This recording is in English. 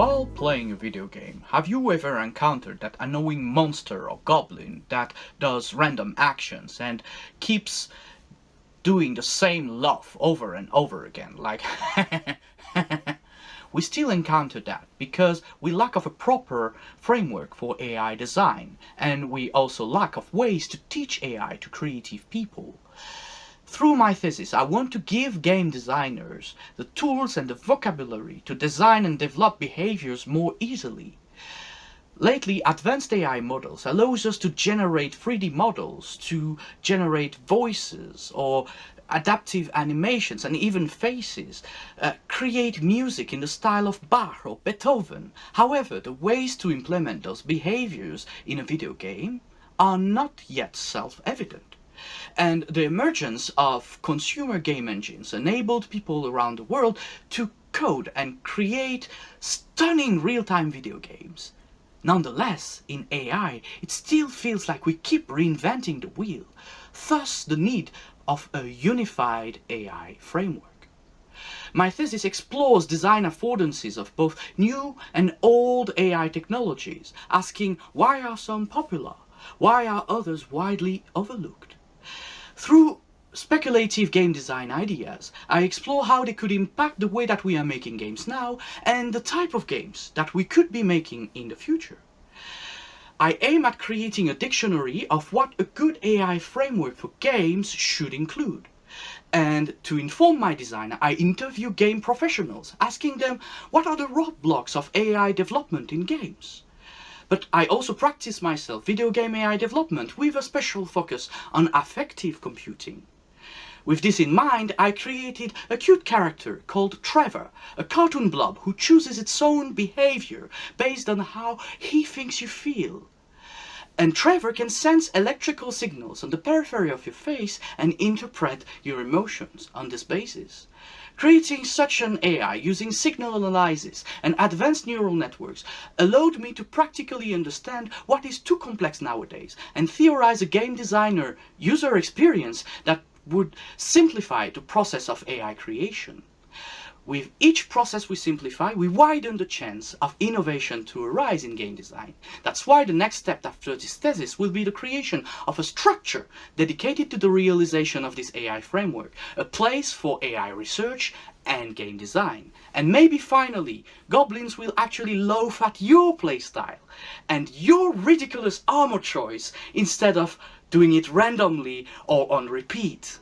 While playing a video game, have you ever encountered that annoying monster or goblin that does random actions and keeps doing the same laugh over and over again, like we still encounter that because we lack of a proper framework for AI design and we also lack of ways to teach AI to creative people. Through my thesis, I want to give game designers the tools and the vocabulary to design and develop behaviors more easily. Lately, advanced AI models allows us to generate 3D models, to generate voices or adaptive animations and even faces, uh, create music in the style of Bach or Beethoven. However, the ways to implement those behaviors in a video game are not yet self-evident. And the emergence of consumer game engines enabled people around the world to code and create stunning real-time video games. Nonetheless, in AI, it still feels like we keep reinventing the wheel, thus the need of a unified AI framework. My thesis explores design affordances of both new and old AI technologies, asking why are some popular, why are others widely overlooked? Through speculative game design ideas, I explore how they could impact the way that we are making games now and the type of games that we could be making in the future. I aim at creating a dictionary of what a good AI framework for games should include. And to inform my design, I interview game professionals, asking them what are the roadblocks of AI development in games. But I also practice myself video game AI development with a special focus on affective computing. With this in mind, I created a cute character called Trevor, a cartoon blob who chooses its own behavior based on how he thinks you feel. And Trevor can sense electrical signals on the periphery of your face and interpret your emotions on this basis. Creating such an AI using signal analysis and advanced neural networks allowed me to practically understand what is too complex nowadays and theorize a game designer user experience that would simplify the process of AI creation. With each process we simplify, we widen the chance of innovation to arise in game design. That's why the next step after this thesis will be the creation of a structure dedicated to the realization of this AI framework, a place for AI research and game design. And maybe finally, goblins will actually loaf at your playstyle and your ridiculous armor choice instead of doing it randomly or on repeat.